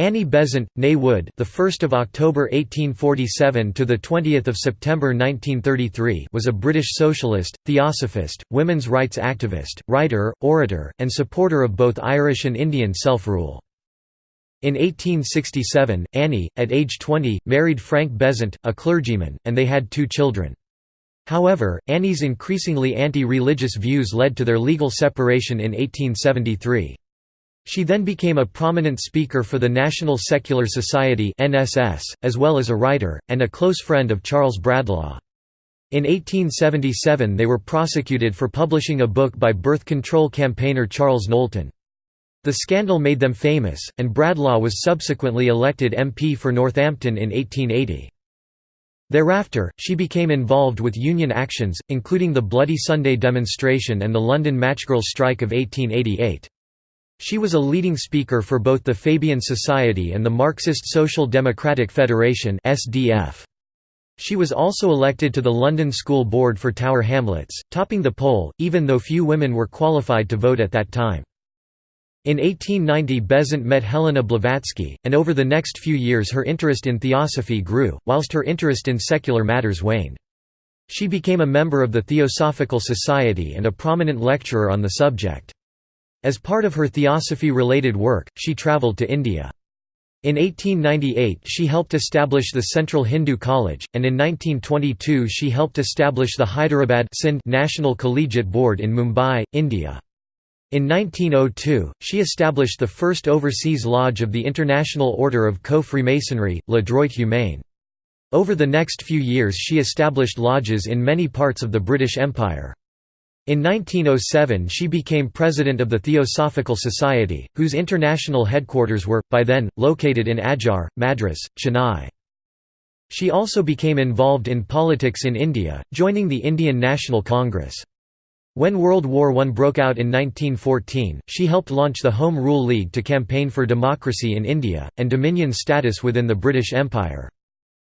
Annie Besant, née Wood, the 1st of October 1847 to the 20th of September 1933, was a British socialist, theosophist, women's rights activist, writer, orator, and supporter of both Irish and Indian self-rule. In 1867, Annie, at age 20, married Frank Besant, a clergyman, and they had two children. However, Annie's increasingly anti-religious views led to their legal separation in 1873. She then became a prominent speaker for the National Secular Society as well as a writer and a close friend of Charles Bradlaugh. In 1877 they were prosecuted for publishing a book by birth control campaigner Charles Knowlton. The scandal made them famous, and Bradlaugh was subsequently elected MP for Northampton in 1880. Thereafter, she became involved with union actions, including the Bloody Sunday demonstration and the London Matchgirls strike of 1888. She was a leading speaker for both the Fabian Society and the Marxist Social Democratic Federation. She was also elected to the London School Board for Tower Hamlets, topping the poll, even though few women were qualified to vote at that time. In 1890 Besant met Helena Blavatsky, and over the next few years her interest in theosophy grew, whilst her interest in secular matters waned. She became a member of the Theosophical Society and a prominent lecturer on the subject. As part of her theosophy-related work, she travelled to India. In 1898 she helped establish the Central Hindu College, and in 1922 she helped establish the Hyderabad Sindh National Collegiate Board in Mumbai, India. In 1902, she established the first overseas lodge of the International Order of Co-Freemasonry, Le Droit Humain. Over the next few years she established lodges in many parts of the British Empire. In 1907 she became president of the Theosophical Society, whose international headquarters were, by then, located in Adyar, Madras, Chennai. She also became involved in politics in India, joining the Indian National Congress. When World War I broke out in 1914, she helped launch the Home Rule League to campaign for democracy in India, and dominion status within the British Empire.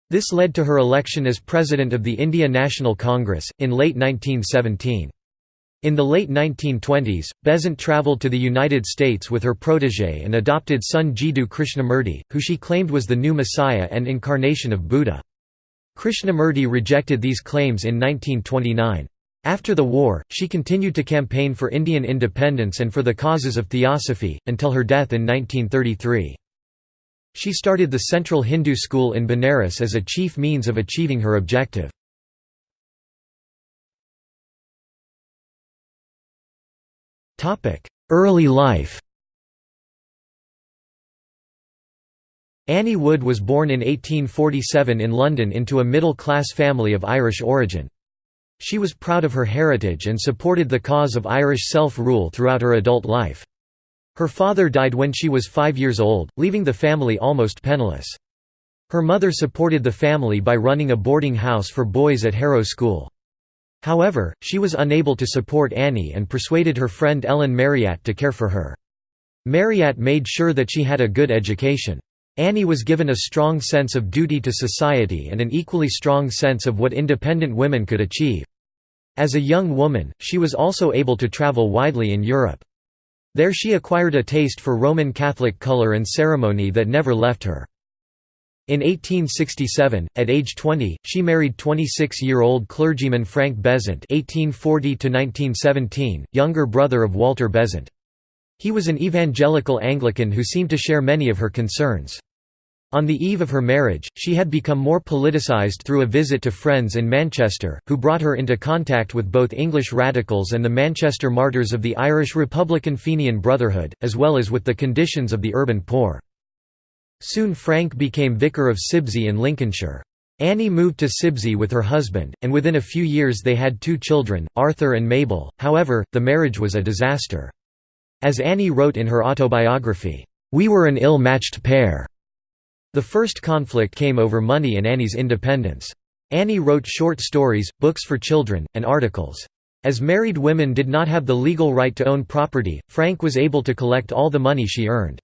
This led to her election as President of the India National Congress, in late 1917. In the late 1920s, Besant travelled to the United States with her protégé and adopted son Jiddu Krishnamurti, who she claimed was the new Messiah and incarnation of Buddha. Krishnamurti rejected these claims in 1929. After the war, she continued to campaign for Indian independence and for the causes of theosophy, until her death in 1933. She started the Central Hindu School in Benares as a chief means of achieving her objective. Early life Annie Wood was born in 1847 in London into a middle-class family of Irish origin. She was proud of her heritage and supported the cause of Irish self-rule throughout her adult life. Her father died when she was five years old, leaving the family almost penniless. Her mother supported the family by running a boarding house for boys at Harrow School. However, she was unable to support Annie and persuaded her friend Ellen Marryat to care for her. Marryat made sure that she had a good education. Annie was given a strong sense of duty to society and an equally strong sense of what independent women could achieve. As a young woman, she was also able to travel widely in Europe. There she acquired a taste for Roman Catholic color and ceremony that never left her. In 1867, at age 20, she married 26-year-old clergyman Frank Besant (1840–1917), younger brother of Walter Besant. He was an evangelical Anglican who seemed to share many of her concerns. On the eve of her marriage, she had become more politicized through a visit to friends in Manchester, who brought her into contact with both English radicals and the Manchester martyrs of the Irish Republican Fenian Brotherhood, as well as with the conditions of the urban poor. Soon Frank became vicar of Sibsey in Lincolnshire. Annie moved to Sibsey with her husband, and within a few years they had two children, Arthur and Mabel, however, the marriage was a disaster. As Annie wrote in her autobiography, "...we were an ill-matched pair." The first conflict came over money and Annie's independence. Annie wrote short stories, books for children, and articles. As married women did not have the legal right to own property, Frank was able to collect all the money she earned.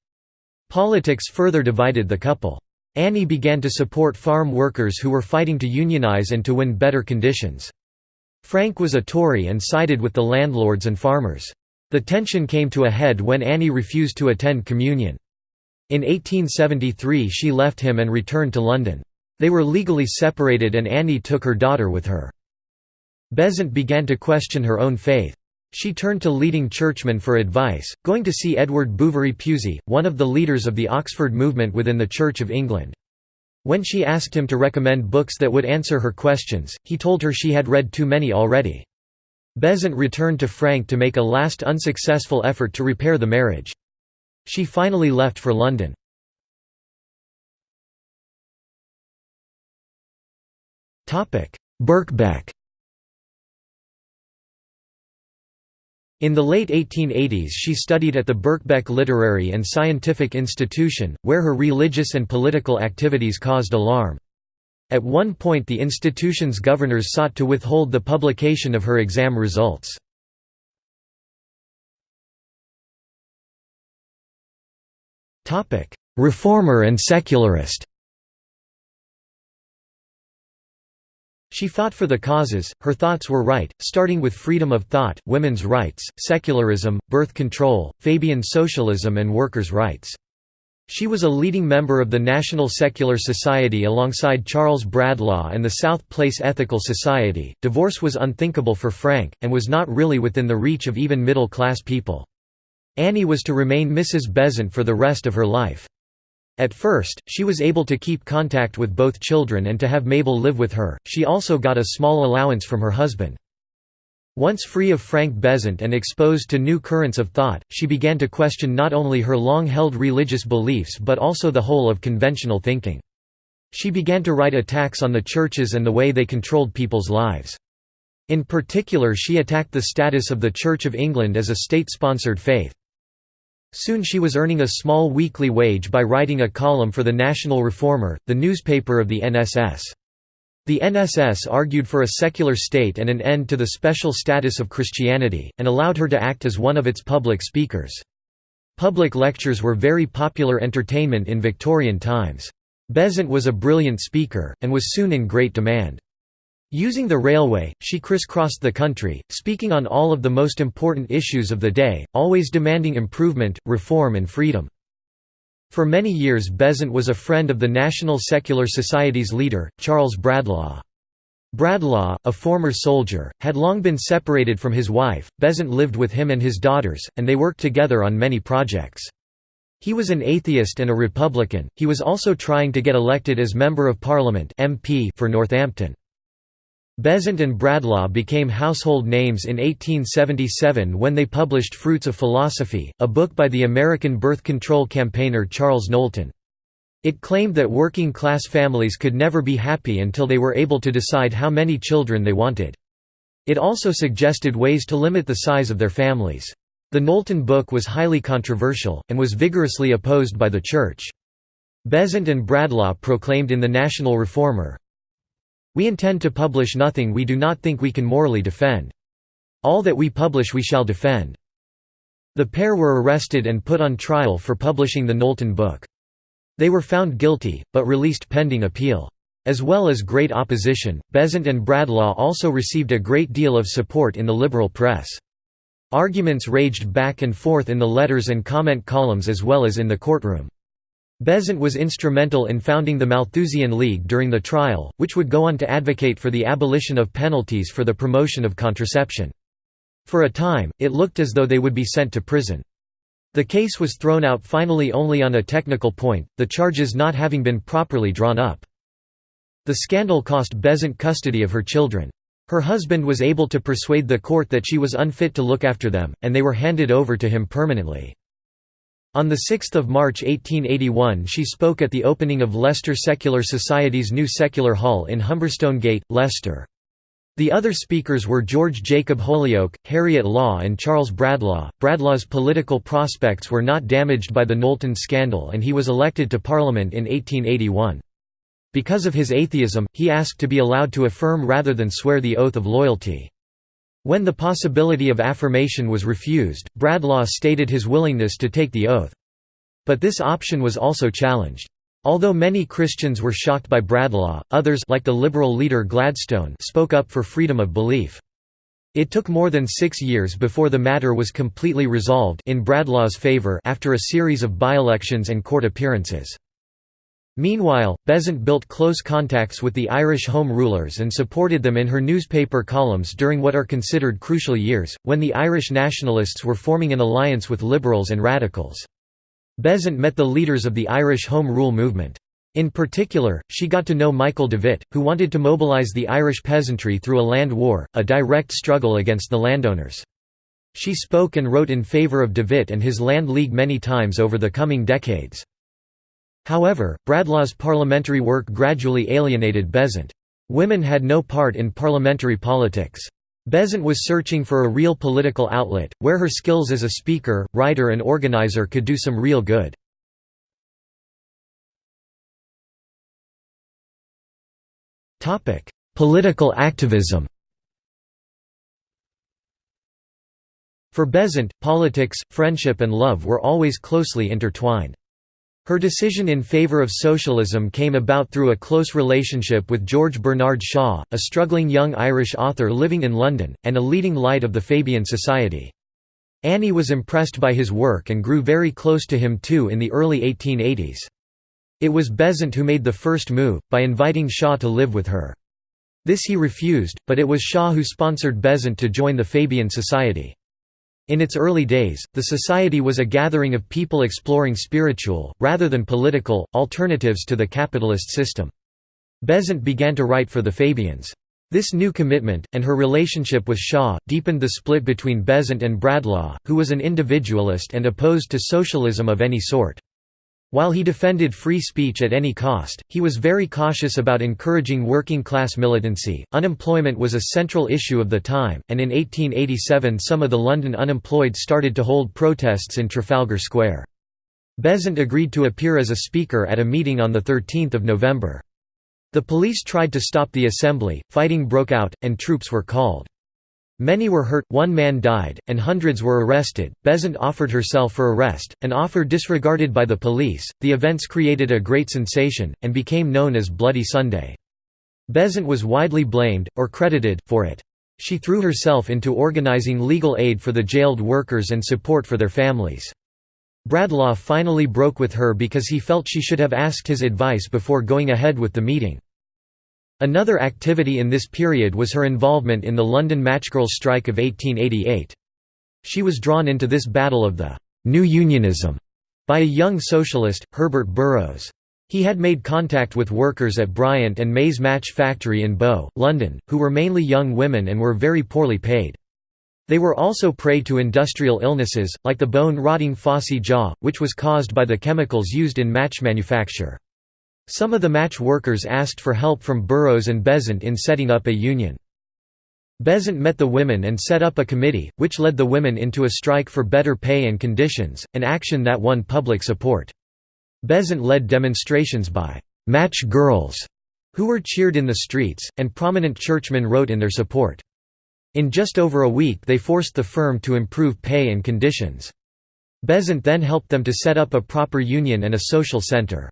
Politics further divided the couple. Annie began to support farm workers who were fighting to unionize and to win better conditions. Frank was a Tory and sided with the landlords and farmers. The tension came to a head when Annie refused to attend communion. In 1873 she left him and returned to London. They were legally separated and Annie took her daughter with her. Besant began to question her own faith. She turned to leading churchmen for advice, going to see Edward Bouverie Pusey, one of the leaders of the Oxford movement within the Church of England. When she asked him to recommend books that would answer her questions, he told her she had read too many already. Besant returned to Frank to make a last unsuccessful effort to repair the marriage. She finally left for London. Birkbeck In the late 1880s she studied at the Birkbeck Literary and Scientific Institution, where her religious and political activities caused alarm. At one point the institution's governors sought to withhold the publication of her exam results. Reformer and secularist She fought for the causes, her thoughts were right, starting with freedom of thought, women's rights, secularism, birth control, Fabian socialism and workers' rights. She was a leading member of the National Secular Society alongside Charles Bradlaugh and the South Place Ethical Society. Divorce was unthinkable for Frank, and was not really within the reach of even middle class people. Annie was to remain Mrs. Besant for the rest of her life. At first, she was able to keep contact with both children and to have Mabel live with her, she also got a small allowance from her husband. Once free of Frank Besant and exposed to new currents of thought, she began to question not only her long-held religious beliefs but also the whole of conventional thinking. She began to write attacks on the churches and the way they controlled people's lives. In particular she attacked the status of the Church of England as a state-sponsored faith. Soon she was earning a small weekly wage by writing a column for the National Reformer, the newspaper of the NSS. The NSS argued for a secular state and an end to the special status of Christianity, and allowed her to act as one of its public speakers. Public lectures were very popular entertainment in Victorian times. Besant was a brilliant speaker, and was soon in great demand. Using the railway, she crisscrossed the country, speaking on all of the most important issues of the day, always demanding improvement, reform and freedom. For many years Besant was a friend of the National Secular Society's leader, Charles Bradlaugh. Bradlaugh, a former soldier, had long been separated from his wife, Besant lived with him and his daughters, and they worked together on many projects. He was an atheist and a Republican, he was also trying to get elected as Member of Parliament MP for Northampton. Besant and Bradlaugh became household names in 1877 when they published Fruits of Philosophy, a book by the American birth control campaigner Charles Knowlton. It claimed that working-class families could never be happy until they were able to decide how many children they wanted. It also suggested ways to limit the size of their families. The Knowlton book was highly controversial, and was vigorously opposed by the Church. Besant and Bradlaugh proclaimed in the National Reformer, we intend to publish nothing we do not think we can morally defend. All that we publish we shall defend." The pair were arrested and put on trial for publishing the Knowlton book. They were found guilty, but released pending appeal. As well as great opposition, Besant and Bradlaugh also received a great deal of support in the liberal press. Arguments raged back and forth in the letters and comment columns as well as in the courtroom. Besant was instrumental in founding the Malthusian League during the trial, which would go on to advocate for the abolition of penalties for the promotion of contraception. For a time, it looked as though they would be sent to prison. The case was thrown out finally only on a technical point, the charges not having been properly drawn up. The scandal cost Besant custody of her children. Her husband was able to persuade the court that she was unfit to look after them, and they were handed over to him permanently. On 6 March 1881 she spoke at the opening of Leicester Secular Society's new Secular Hall in Humberstone Gate, Leicester. The other speakers were George Jacob Holyoake, Harriet Law and Charles Bradlaugh. Bradlaugh's political prospects were not damaged by the Knowlton scandal and he was elected to Parliament in 1881. Because of his atheism, he asked to be allowed to affirm rather than swear the oath of loyalty. When the possibility of affirmation was refused, Bradlaugh stated his willingness to take the oath. But this option was also challenged. Although many Christians were shocked by Bradlaugh, others like the liberal leader Gladstone spoke up for freedom of belief. It took more than six years before the matter was completely resolved in Bradlaugh's favour after a series of by-elections and court appearances. Meanwhile, Besant built close contacts with the Irish Home Rulers and supported them in her newspaper columns during what are considered crucial years, when the Irish nationalists were forming an alliance with liberals and radicals. Besant met the leaders of the Irish Home Rule movement. In particular, she got to know Michael Davitt, who wanted to mobilise the Irish peasantry through a land war, a direct struggle against the landowners. She spoke and wrote in favour of Davitt and his Land League many times over the coming decades. However, Bradlaugh's parliamentary work gradually alienated Besant. Women had no part in parliamentary politics. Besant was searching for a real political outlet, where her skills as a speaker, writer and organizer could do some real good. Political activism For Besant, politics, friendship and love were always closely intertwined. Her decision in favour of socialism came about through a close relationship with George Bernard Shaw, a struggling young Irish author living in London, and a leading light of the Fabian Society. Annie was impressed by his work and grew very close to him too in the early 1880s. It was Besant who made the first move, by inviting Shaw to live with her. This he refused, but it was Shaw who sponsored Besant to join the Fabian Society. In its early days, the society was a gathering of people exploring spiritual, rather than political, alternatives to the capitalist system. Besant began to write for the Fabians. This new commitment, and her relationship with Shaw, deepened the split between Besant and Bradlaugh, who was an individualist and opposed to socialism of any sort. While he defended free speech at any cost, he was very cautious about encouraging working class militancy. Unemployment was a central issue of the time, and in 1887 some of the London unemployed started to hold protests in Trafalgar Square. Besant agreed to appear as a speaker at a meeting on 13 November. The police tried to stop the assembly, fighting broke out, and troops were called. Many were hurt, one man died, and hundreds were arrested. Besant offered herself for arrest, an offer disregarded by the police. The events created a great sensation, and became known as Bloody Sunday. Besant was widely blamed, or credited, for it. She threw herself into organizing legal aid for the jailed workers and support for their families. Bradlaugh finally broke with her because he felt she should have asked his advice before going ahead with the meeting. Another activity in this period was her involvement in the London Matchgirls strike of 1888. She was drawn into this battle of the «New Unionism» by a young socialist, Herbert Burrows. He had made contact with workers at Bryant and May's Match Factory in Bow, London, who were mainly young women and were very poorly paid. They were also prey to industrial illnesses, like the bone-rotting phossy jaw, which was caused by the chemicals used in match manufacture. Some of the match workers asked for help from Burrows and Besant in setting up a union. Besant met the women and set up a committee, which led the women into a strike for better pay and conditions, an action that won public support. Besant led demonstrations by «match girls» who were cheered in the streets, and prominent churchmen wrote in their support. In just over a week they forced the firm to improve pay and conditions. Besant then helped them to set up a proper union and a social centre.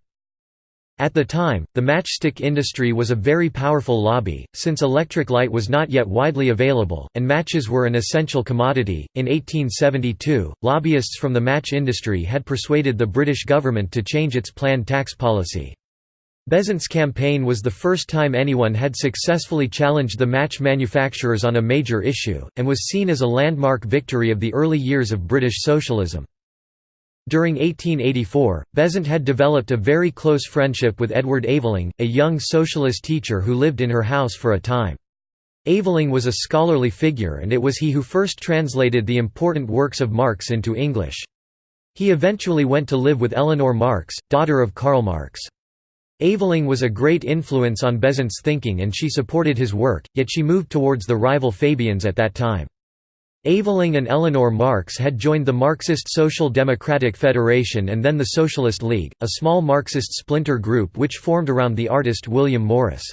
At the time, the matchstick industry was a very powerful lobby, since electric light was not yet widely available, and matches were an essential commodity. In 1872, lobbyists from the match industry had persuaded the British government to change its planned tax policy. Besant's campaign was the first time anyone had successfully challenged the match manufacturers on a major issue, and was seen as a landmark victory of the early years of British socialism. During 1884, Besant had developed a very close friendship with Edward Aveling, a young socialist teacher who lived in her house for a time. Aveling was a scholarly figure and it was he who first translated the important works of Marx into English. He eventually went to live with Eleanor Marx, daughter of Karl Marx. Aveling was a great influence on Besant's thinking and she supported his work, yet she moved towards the rival Fabians at that time. Aveling and Eleanor Marx had joined the Marxist Social Democratic Federation and then the Socialist League, a small Marxist splinter group which formed around the artist William Morris.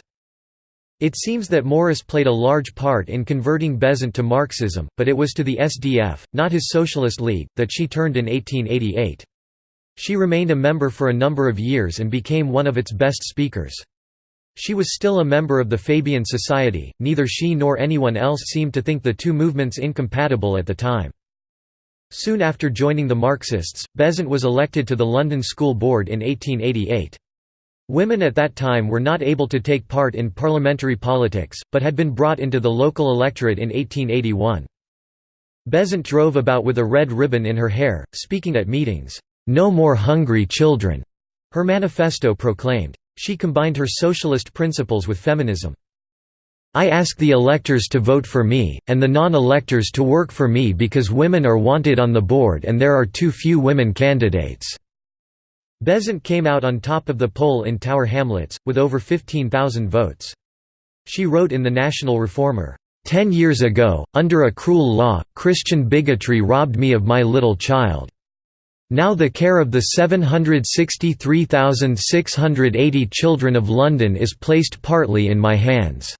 It seems that Morris played a large part in converting Besant to Marxism, but it was to the SDF, not his Socialist League, that she turned in 1888. She remained a member for a number of years and became one of its best speakers. She was still a member of the Fabian Society, neither she nor anyone else seemed to think the two movements incompatible at the time. Soon after joining the Marxists, Besant was elected to the London School Board in 1888. Women at that time were not able to take part in parliamentary politics, but had been brought into the local electorate in 1881. Besant drove about with a red ribbon in her hair, speaking at meetings, "'No more hungry children'", her manifesto proclaimed. She combined her socialist principles with feminism. I ask the electors to vote for me, and the non-electors to work for me because women are wanted on the board and there are too few women candidates." Besant came out on top of the poll in Tower Hamlets, with over 15,000 votes. She wrote in the National Reformer, Ten years ago, under a cruel law, Christian bigotry robbed me of my little child. Now the care of the 763,680 children of London is placed partly in my hands."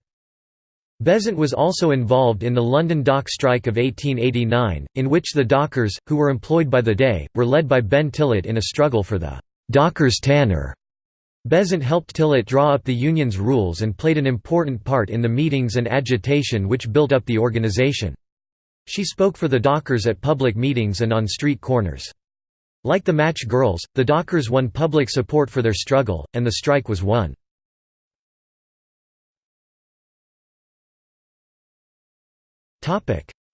Besant was also involved in the London Dock Strike of 1889, in which the dockers, who were employed by the day, were led by Ben Tillett in a struggle for the «dockers' tanner». Besant helped Tillett draw up the union's rules and played an important part in the meetings and agitation which built up the organisation. She spoke for the dockers at public meetings and on street corners. Like the Match Girls, the dockers won public support for their struggle, and the strike was won.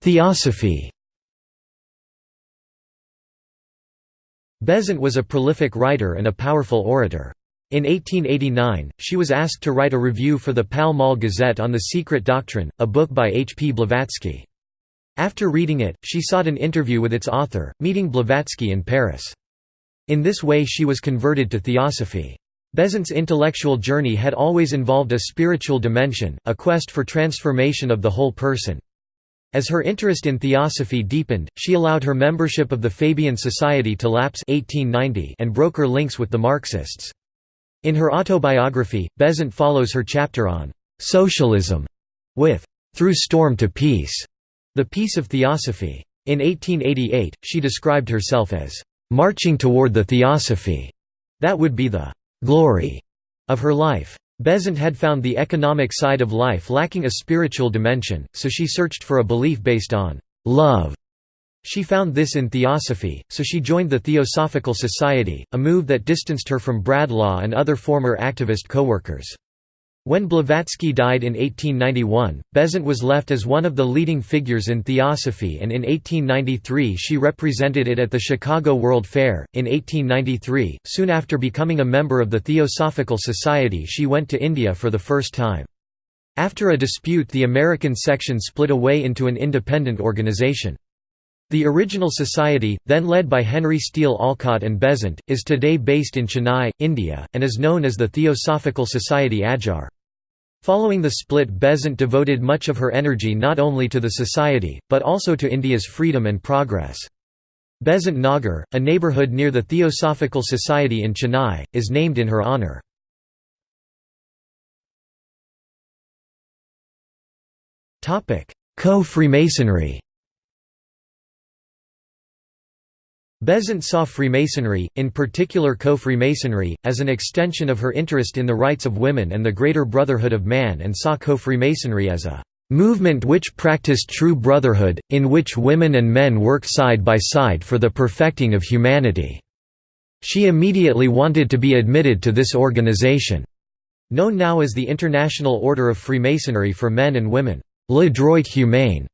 Theosophy Besant was a prolific writer and a powerful orator. In 1889, she was asked to write a review for the Pall Mall Gazette on The Secret Doctrine, a book by H. P. Blavatsky. After reading it, she sought an interview with its author, meeting Blavatsky in Paris. In this way she was converted to theosophy. Besant's intellectual journey had always involved a spiritual dimension, a quest for transformation of the whole person. As her interest in theosophy deepened, she allowed her membership of the Fabian Society to lapse 1890 and broke her links with the Marxists. In her autobiography, Besant follows her chapter on «socialism» with «Through Storm to Peace», the peace of theosophy. In 1888, she described herself as «marching toward the theosophy» that would be the «glory» of her life. Besant had found the economic side of life lacking a spiritual dimension, so she searched for a belief based on love. She found this in theosophy, so she joined the Theosophical Society, a move that distanced her from Bradlaugh and other former activist co-workers. When Blavatsky died in 1891, Besant was left as one of the leading figures in Theosophy and in 1893 she represented it at the Chicago World Fair. In 1893, soon after becoming a member of the Theosophical Society she went to India for the first time. After a dispute the American section split away into an independent organization. The original society, then led by Henry Steele Olcott and Besant, is today based in Chennai, India, and is known as the Theosophical Society Adyar. Following the split Besant devoted much of her energy not only to the society, but also to India's freedom and progress. Besant Nagar, a neighbourhood near the Theosophical Society in Chennai, is named in her honour. Co-Freemasonry Besant saw Freemasonry, in particular co-Freemasonry, as an extension of her interest in the rights of women and the greater brotherhood of man and saw co-Freemasonry as a "...movement which practiced true brotherhood, in which women and men work side by side for the perfecting of humanity." She immediately wanted to be admitted to this organization. Known now as the International Order of Freemasonry for Men and Women, Le Droit Humain.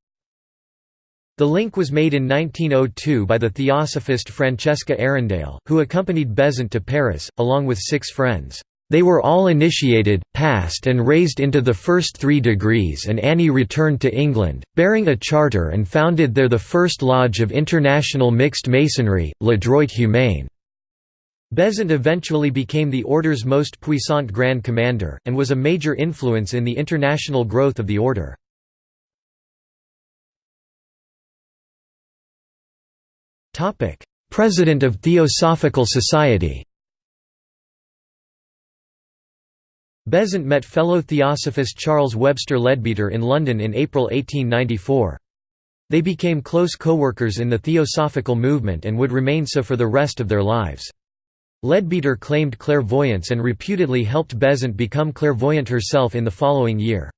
The link was made in 1902 by the theosophist Francesca Arundale, who accompanied Besant to Paris, along with six friends. They were all initiated, passed and raised into the first three degrees and Annie returned to England, bearing a charter and founded there the first lodge of international mixed masonry, Le Droit Humain. Besant eventually became the order's most puissant Grand Commander, and was a major influence in the international growth of the order. Topic: President of Theosophical Society. Besant met fellow theosophist Charles Webster Leadbeater in London in April 1894. They became close co-workers in the theosophical movement and would remain so for the rest of their lives. Leadbeater claimed clairvoyance and reputedly helped Besant become clairvoyant herself in the following year.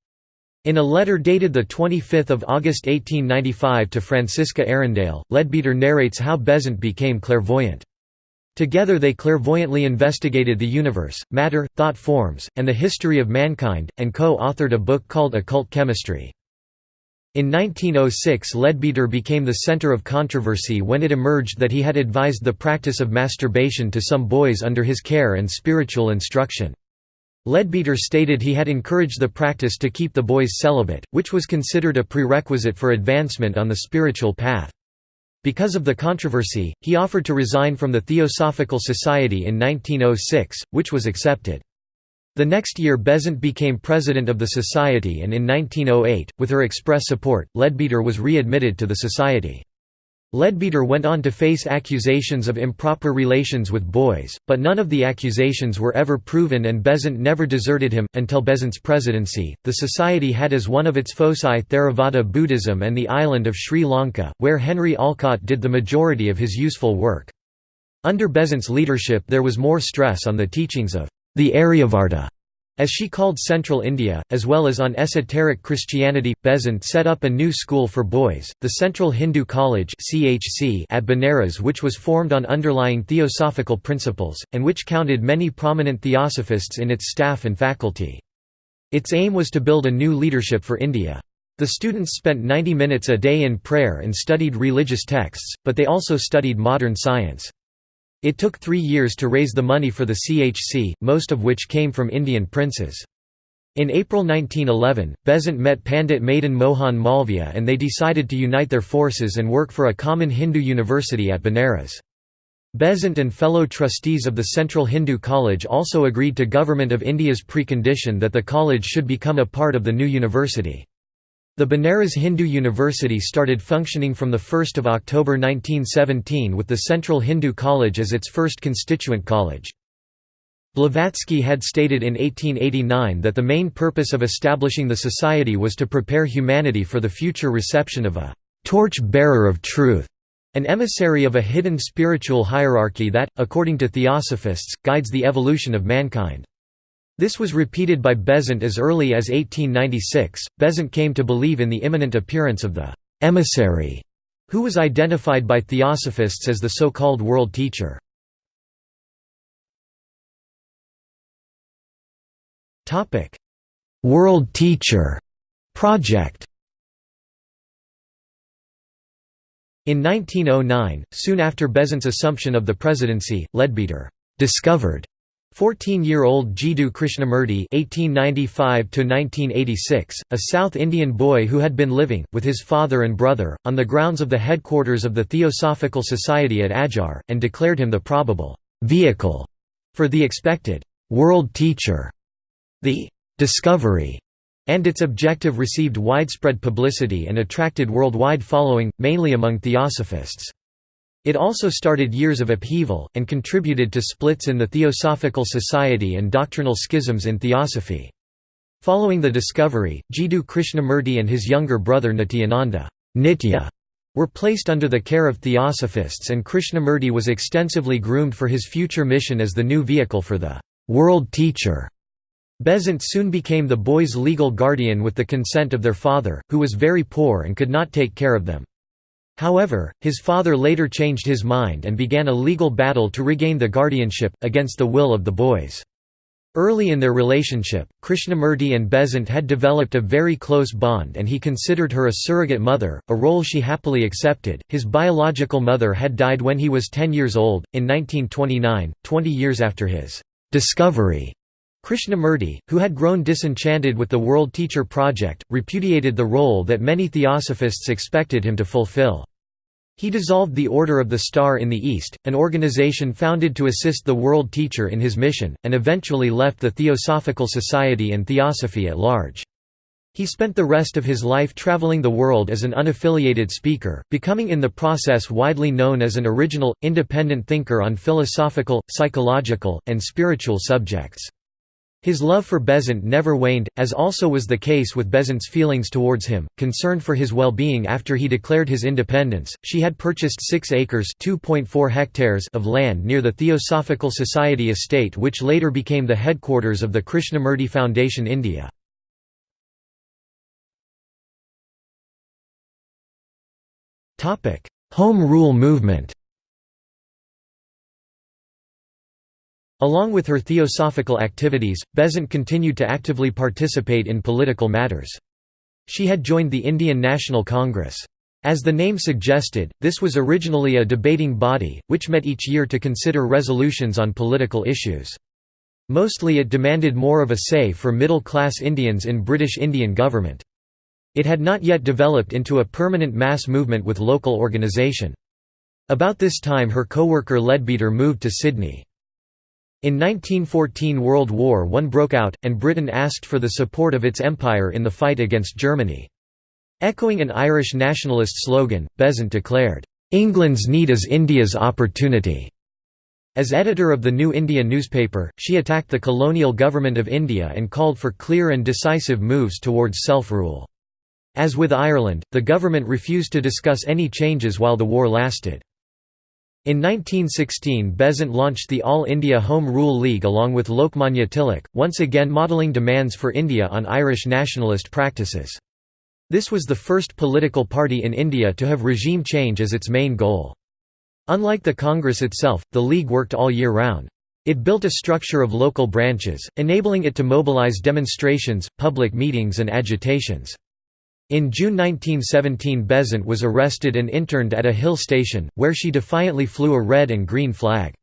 In a letter dated 25 August 1895 to Francesca Arundale, Leadbeater narrates how Besant became clairvoyant. Together they clairvoyantly investigated the universe, matter, thought forms, and the history of mankind, and co-authored a book called Occult Chemistry. In 1906 Leadbeater became the center of controversy when it emerged that he had advised the practice of masturbation to some boys under his care and spiritual instruction. Leadbeater stated he had encouraged the practice to keep the boys celibate, which was considered a prerequisite for advancement on the spiritual path. Because of the controversy, he offered to resign from the Theosophical Society in 1906, which was accepted. The next year Besant became president of the society and in 1908, with her express support, Leadbeater was readmitted to the society. Leadbeater went on to face accusations of improper relations with boys, but none of the accusations were ever proven and Besant never deserted him. Until Besant's presidency, the society had as one of its foci Theravada Buddhism and the island of Sri Lanka, where Henry Olcott did the majority of his useful work. Under Besant's leadership there was more stress on the teachings of the Aryavarta, as she called Central India, as well as on esoteric Christianity. Besant set up a new school for boys, the Central Hindu College at Benares which was formed on underlying theosophical principles, and which counted many prominent theosophists in its staff and faculty. Its aim was to build a new leadership for India. The students spent 90 minutes a day in prayer and studied religious texts, but they also studied modern science. It took three years to raise the money for the CHC, most of which came from Indian princes. In April 1911, Besant met Pandit Madan Mohan Malviya and they decided to unite their forces and work for a common Hindu university at Benares. Besant and fellow trustees of the Central Hindu College also agreed to Government of India's precondition that the college should become a part of the new university. The Benares Hindu University started functioning from 1 October 1917 with the Central Hindu College as its first constituent college. Blavatsky had stated in 1889 that the main purpose of establishing the society was to prepare humanity for the future reception of a «torch-bearer of truth», an emissary of a hidden spiritual hierarchy that, according to theosophists, guides the evolution of mankind. This was repeated by Besant as early as 1896. Besant came to believe in the imminent appearance of the emissary, who was identified by theosophists as the so-called world teacher. Topic: World Teacher Project. In 1909, soon after Besant's assumption of the presidency, Leadbeater discovered 14-year-old Jiddu Krishnamurti (1895–1986), a South Indian boy who had been living with his father and brother on the grounds of the headquarters of the Theosophical Society at Adyar, and declared him the probable vehicle for the expected world teacher. The discovery and its objective received widespread publicity and attracted worldwide following, mainly among theosophists. It also started years of upheaval, and contributed to splits in the Theosophical Society and doctrinal schisms in Theosophy. Following the discovery, Jiddu Krishnamurti and his younger brother Nityananda Nitya were placed under the care of Theosophists and Krishnamurti was extensively groomed for his future mission as the new vehicle for the «world teacher». Besant soon became the boys' legal guardian with the consent of their father, who was very poor and could not take care of them. However, his father later changed his mind and began a legal battle to regain the guardianship, against the will of the boys. Early in their relationship, Krishnamurti and Besant had developed a very close bond and he considered her a surrogate mother, a role she happily accepted. His biological mother had died when he was 10 years old, in 1929, 20 years after his discovery. Krishnamurti, who had grown disenchanted with the World Teacher Project, repudiated the role that many theosophists expected him to fulfill. He dissolved the Order of the Star in the East, an organization founded to assist the World Teacher in his mission, and eventually left the Theosophical Society and Theosophy at large. He spent the rest of his life traveling the world as an unaffiliated speaker, becoming in the process widely known as an original, independent thinker on philosophical, psychological, and spiritual subjects. His love for Besant never waned, as also was the case with Besant's feelings towards him, concerned for his well-being after he declared his independence. She had purchased 6 acres (2.4 hectares) of land near the Theosophical Society estate which later became the headquarters of the Krishnamurti Foundation India. Home Rule movement. Along with her theosophical activities, Besant continued to actively participate in political matters. She had joined the Indian National Congress. As the name suggested, this was originally a debating body, which met each year to consider resolutions on political issues. Mostly it demanded more of a say for middle-class Indians in British Indian government. It had not yet developed into a permanent mass movement with local organisation. About this time her co-worker Leadbeater moved to Sydney. In 1914 World War I broke out, and Britain asked for the support of its empire in the fight against Germany. Echoing an Irish nationalist slogan, Besant declared, "'England's need is India's opportunity'". As editor of the New India newspaper, she attacked the colonial government of India and called for clear and decisive moves towards self-rule. As with Ireland, the government refused to discuss any changes while the war lasted. In 1916 Besant launched the All India Home Rule League along with Lokmanya Tilak, once again modelling demands for India on Irish nationalist practices. This was the first political party in India to have regime change as its main goal. Unlike the Congress itself, the League worked all year round. It built a structure of local branches, enabling it to mobilize demonstrations, public meetings and agitations. In June 1917 Besant was arrested and interned at a hill station, where she defiantly flew a red and green flag.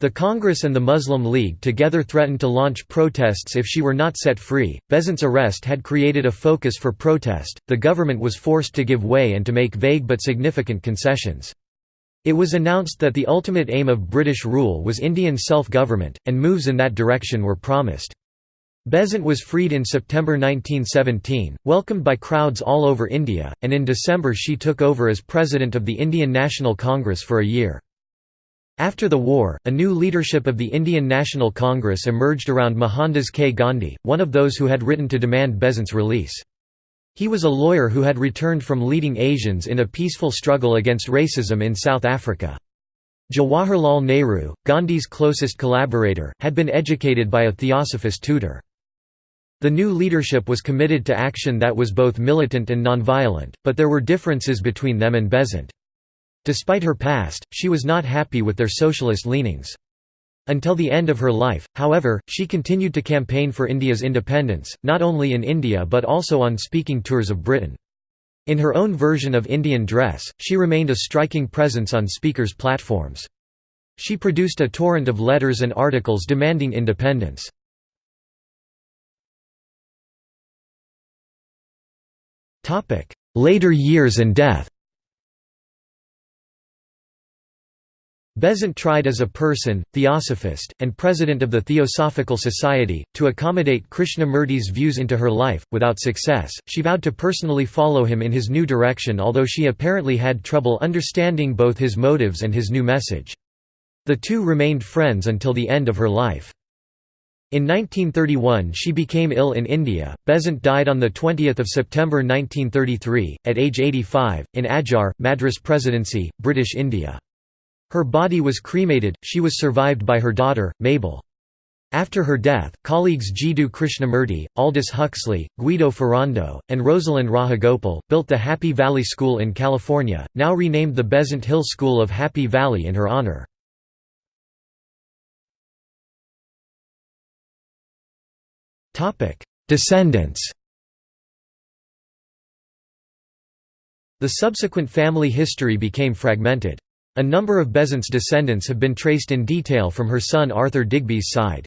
The Congress and the Muslim League together threatened to launch protests if she were not set free. Besant's arrest had created a focus for protest, the government was forced to give way and to make vague but significant concessions. It was announced that the ultimate aim of British rule was Indian self-government, and moves in that direction were promised. Besant was freed in September 1917, welcomed by crowds all over India, and in December she took over as president of the Indian National Congress for a year. After the war, a new leadership of the Indian National Congress emerged around Mohandas K. Gandhi, one of those who had written to demand Besant's release. He was a lawyer who had returned from leading Asians in a peaceful struggle against racism in South Africa. Jawaharlal Nehru, Gandhi's closest collaborator, had been educated by a theosophist tutor. The new leadership was committed to action that was both militant and nonviolent, but there were differences between them and Besant. Despite her past, she was not happy with their socialist leanings. Until the end of her life, however, she continued to campaign for India's independence, not only in India but also on speaking tours of Britain. In her own version of Indian dress, she remained a striking presence on speakers' platforms. She produced a torrent of letters and articles demanding independence. Later years and death Besant tried as a person, theosophist, and president of the Theosophical Society, to accommodate Krishnamurti's views into her life. Without success, she vowed to personally follow him in his new direction, although she apparently had trouble understanding both his motives and his new message. The two remained friends until the end of her life. In 1931 she became ill in India. Besant died on 20 September 1933, at age 85, in Adyar, Madras Presidency, British India. Her body was cremated, she was survived by her daughter, Mabel. After her death, colleagues Jiddu Krishnamurti, Aldous Huxley, Guido Ferrando, and Rosalind Rajagopal, built the Happy Valley School in California, now renamed the Besant Hill School of Happy Valley in her honor. Descendants The subsequent family history became fragmented. A number of Besant's descendants have been traced in detail from her son Arthur Digby's side.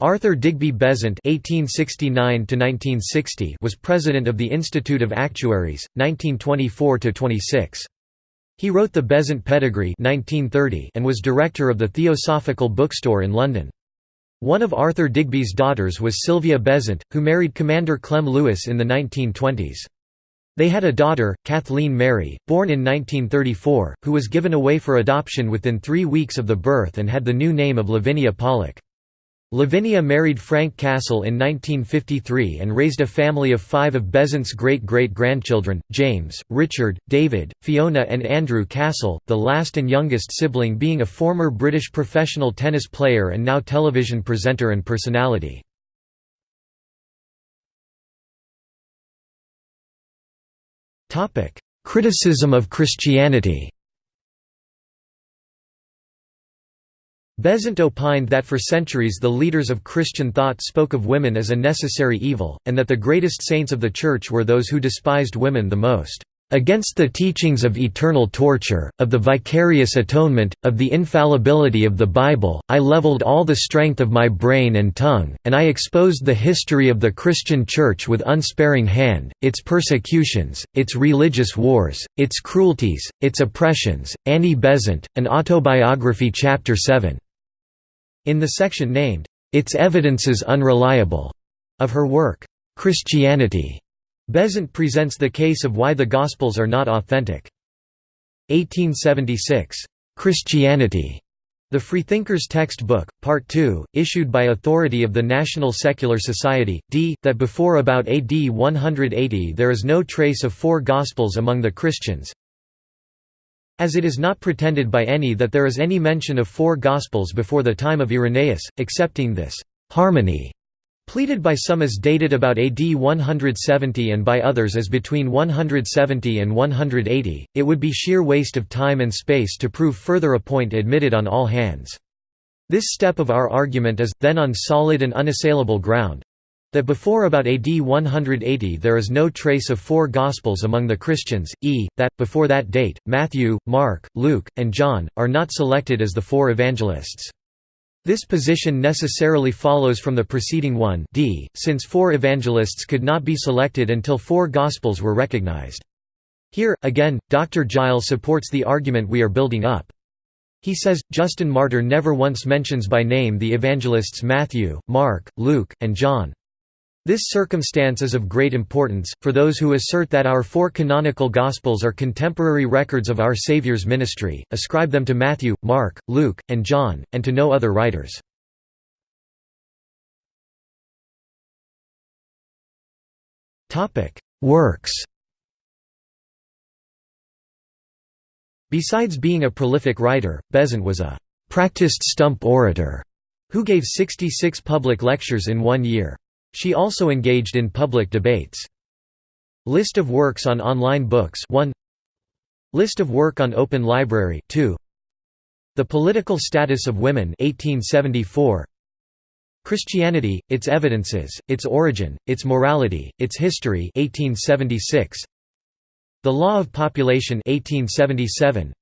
Arthur Digby Besant (1869–1960) was president of the Institute of Actuaries, 1924–26. He wrote the Besant Pedigree 1930 and was director of the Theosophical Bookstore in London. One of Arthur Digby's daughters was Sylvia Besant, who married Commander Clem Lewis in the 1920s. They had a daughter, Kathleen Mary, born in 1934, who was given away for adoption within three weeks of the birth and had the new name of Lavinia Pollock. Lavinia married Frank Castle in 1953 and raised a family of five of Besant's great-great-grandchildren, James, Richard, David, Fiona and Andrew Castle, the last and youngest sibling being a former British professional tennis player and now television presenter and personality. Criticism of Christianity Besant opined that for centuries the leaders of Christian thought spoke of women as a necessary evil, and that the greatest saints of the Church were those who despised women the most. Against the teachings of eternal torture, of the vicarious atonement, of the infallibility of the Bible, I leveled all the strength of my brain and tongue, and I exposed the history of the Christian Church with unsparing hand, its persecutions, its religious wars, its cruelties, its oppressions. Annie Besant, An Autobiography Chapter 7. In the section named, "'Its Evidences Unreliable' of her work, "'Christianity' Besant presents the case of why the Gospels are not authentic. 1876. Christianity. The Freethinkers Textbook, Part 2, issued by authority of the National Secular Society, d. that before about AD 180 there is no trace of four Gospels among the Christians, as it is not pretended by any that there is any mention of four Gospels before the time of Irenaeus, excepting this «harmony» pleaded by some as dated about AD 170 and by others as between 170 and 180, it would be sheer waste of time and space to prove further a point admitted on all hands. This step of our argument is, then on solid and unassailable ground, that before about AD 180 there is no trace of four Gospels among the Christians, e. that, before that date, Matthew, Mark, Luke, and John, are not selected as the four evangelists. This position necessarily follows from the preceding one d, since four evangelists could not be selected until four Gospels were recognized. Here, again, Dr. Giles supports the argument we are building up. He says, Justin Martyr never once mentions by name the evangelists Matthew, Mark, Luke, and John. This circumstance is of great importance, for those who assert that our four canonical Gospels are contemporary records of our Saviour's ministry, ascribe them to Matthew, Mark, Luke, and John, and to no other writers. Works Besides being a prolific writer, Besant was a «practiced stump orator» who gave 66 public lectures in one year. She also engaged in public debates. List of works on online books 1 List of work on Open Library 2 The Political Status of Women 1874 Christianity, Its Evidences, Its Origin, Its Morality, Its History 1876 The Law of Population 1877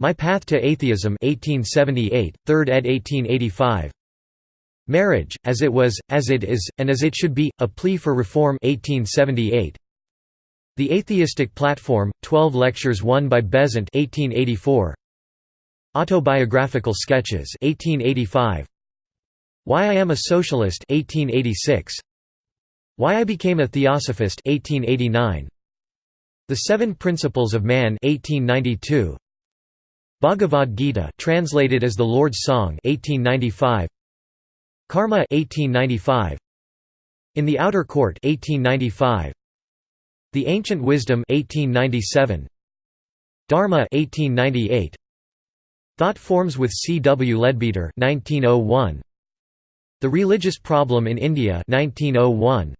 My Path to Atheism 1878, 3rd ed. 1885 Marriage, as it was, as it is, and as it should be, A Plea for Reform 1878. The Atheistic Platform, 12 lectures one by Besant 1884. Autobiographical Sketches 1885. Why I Am a Socialist 1886. Why I Became a Theosophist 1889. The Seven Principles of Man 1892. Bhagavad Gita translated as the Lord's Song 1895. Karma 1895 In the Outer Court 1895 The Ancient Wisdom 1897 Dharma 1898 Thought Forms with C. W. Leadbeater 1901 The Religious Problem in India 1901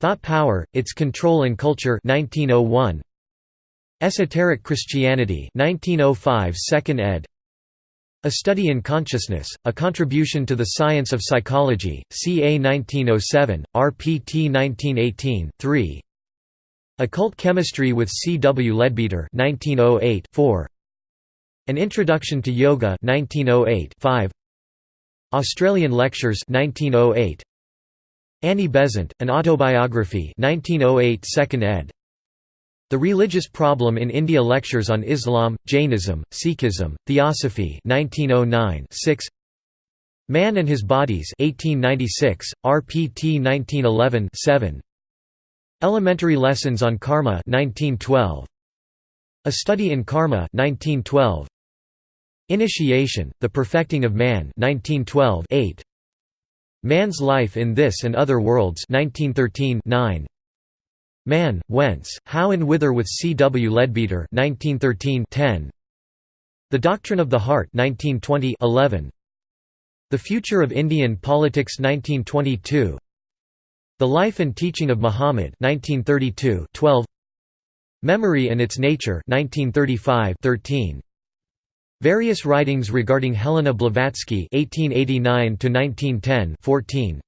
Thought Power, Its Control and Culture 1901 Esoteric Christianity 1905 2nd ed. A Study in Consciousness, A Contribution to the Science of Psychology, CA 1907, RPT 1918, 3 Occult Chemistry with C. W. Leadbeater 1908, 4 An Introduction to Yoga 1908, 5 Australian Lectures 1908 Annie Besant, An Autobiography 1908 2nd ed. The Religious Problem in India Lectures on Islam, Jainism, Sikhism, Theosophy 1909 6 Man and His Bodies 1896, RPT 1911 7 Elementary Lessons on Karma 1912 A Study in Karma 1912 Initiation, The Perfecting of Man 1912 8 Man's Life in This and Other Worlds 1913 9. Man, Whence, How and Whither with C. W. Leadbeater 1913 10. The Doctrine of the Heart 1920 11. The Future of Indian Politics 1922 The Life and Teaching of Muhammad 1932 12. Memory and Its Nature 1935 13. Various writings regarding Helena Blavatsky (1889–1910) 14.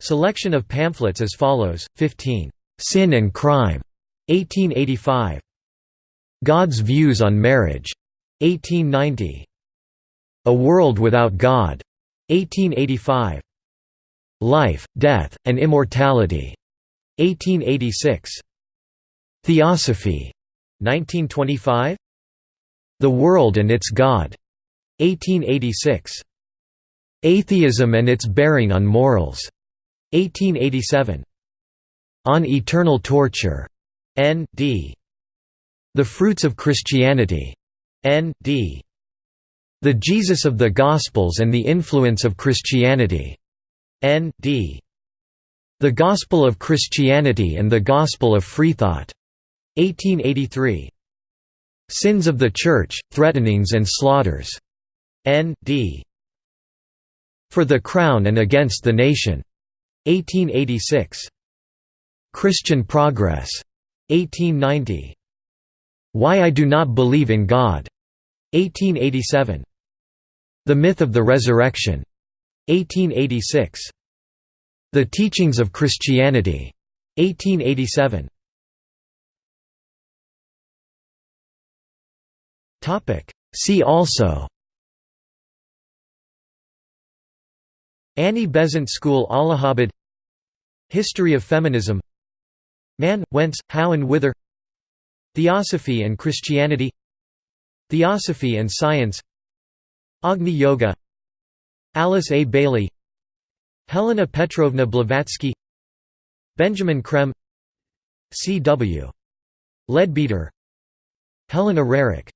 Selection of pamphlets as follows: 15. Sin and Crime, 1885. God's Views on Marriage, 1890. A World Without God, 1885. Life, Death, and Immortality, 1886. Theosophy, 1925. The World and Its God, 1886. Atheism and Its Bearing on Morals, 1887. On Eternal Torture, N.D. The Fruits of Christianity, N.D. The Jesus of the Gospels and the Influence of Christianity, N.D. The Gospel of Christianity and the Gospel of Freethought, 1883. Sins of the Church, Threatenings and Slaughters. N.D. For the Crown and Against the Nation. 1886. Christian Progress. 1890. Why I Do Not Believe in God. 1887. The Myth of the Resurrection. 1886. The Teachings of Christianity. 1887. See also Annie Besant School Allahabad History of feminism Man, Whence, How and Whither Theosophy and Christianity. Theosophy and Science. Agni Yoga. Alice A. Bailey. Helena Petrovna Blavatsky. Benjamin Creme C. W. Leadbeater. Helena Roerich